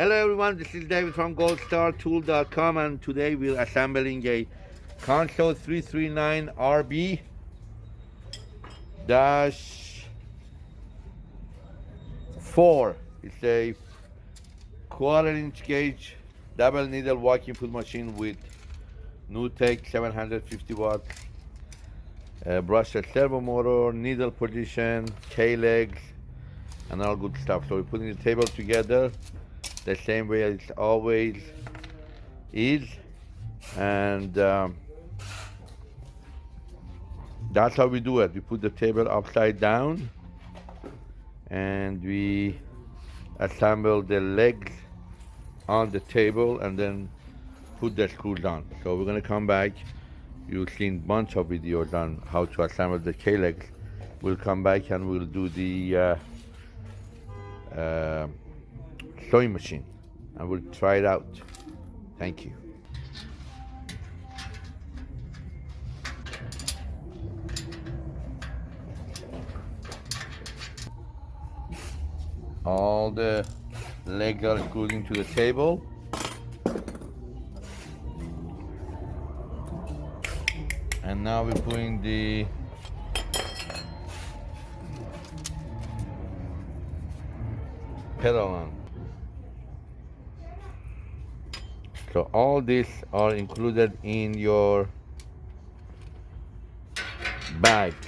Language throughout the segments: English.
Hello everyone, this is David from goldstartool.com and today we're assembling a Consew 339 RB dash 4. It's a quarter inch gauge double needle walking foot machine with NewTek 750 watts uh, brushless servo motor, needle position, K-legs, and all good stuff. So we're putting the table together the same way as always is and um, that's how we do it. We put the table upside down and we assemble the legs on the table and then put the screws on. So we're going to come back. You've seen bunch of videos on how to assemble the K-legs. We'll come back and we'll do the uh, uh, sewing machine and we'll try it out. Thank you. All the legs are screwed into the table. And now we're putting the pedal on. So all these are included in your bags.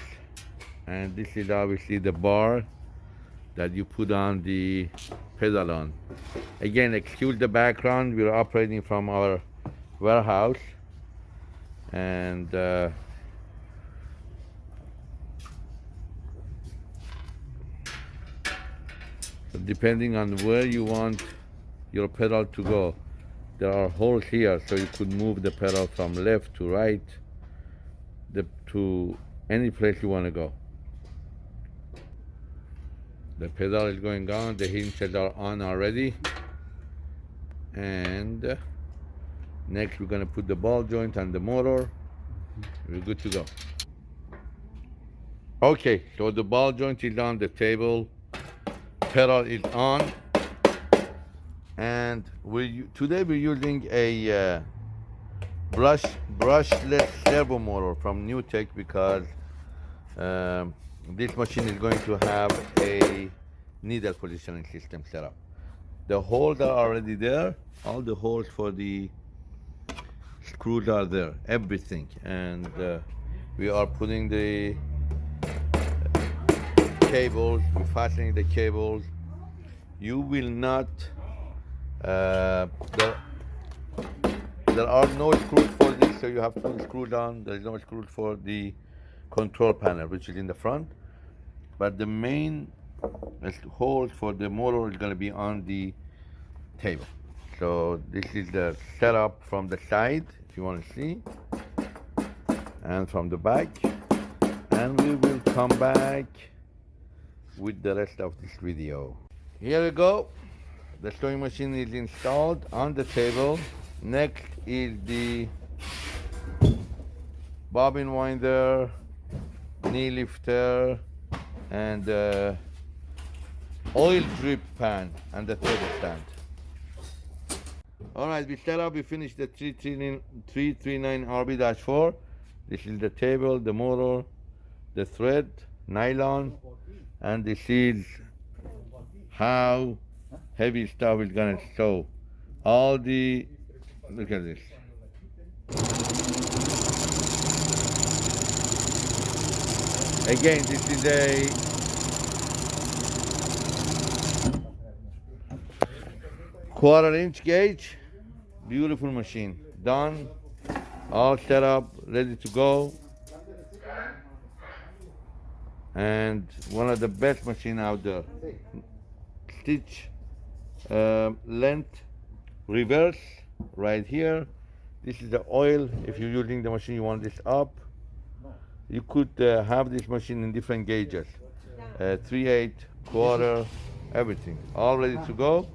And this is obviously the bar that you put on the pedal on. Again, excuse the background, we're operating from our warehouse and uh, depending on where you want your pedal to go there are holes here so you could move the pedal from left to right the, to any place you want to go. The pedal is going on the hinges are on already and uh, next we're going to put the ball joint on the motor. We're good to go. Okay so the ball joint is on the table pedal is on and we today we're using a uh, brush brushless servo motor from NewTek because um, this machine is going to have a needle positioning system set up. The holes are already there. All the holes for the screws are there, everything. And uh, we are putting the cables, we're fastening the cables. You will not uh, there, there are no screws for this, so you have to screw down. There is no screws for the control panel, which is in the front. But the main hole for the motor is going to be on the table. So this is the setup from the side, if you want to see, and from the back. And we will come back with the rest of this video. Here we go. The sewing machine is installed on the table. Next is the bobbin winder, knee lifter, and uh, oil drip pan and the table stand. All right, we set up, we finished the 339 RB-4. This is the table, the motor, the thread, nylon, and this is how heavy stuff is gonna show. All the look at this. Again this is a quarter inch gauge. Beautiful machine. Done. All set up ready to go. And one of the best machine out there. Stitch uh, length reverse right here. This is the oil. If you're using the machine you want this up. You could uh, have this machine in different gauges. Uh, 3 8 quarter everything. All ready to go.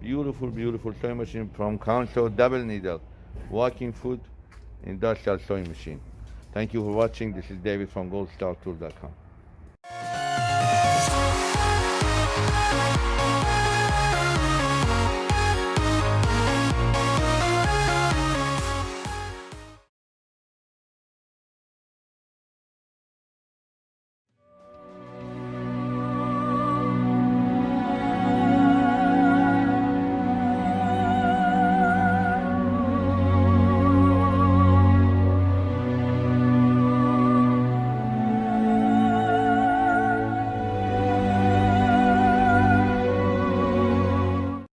Beautiful beautiful sewing machine from Consew double needle. Walking foot industrial sewing machine. Thank you for watching. This is David from goldstartool.com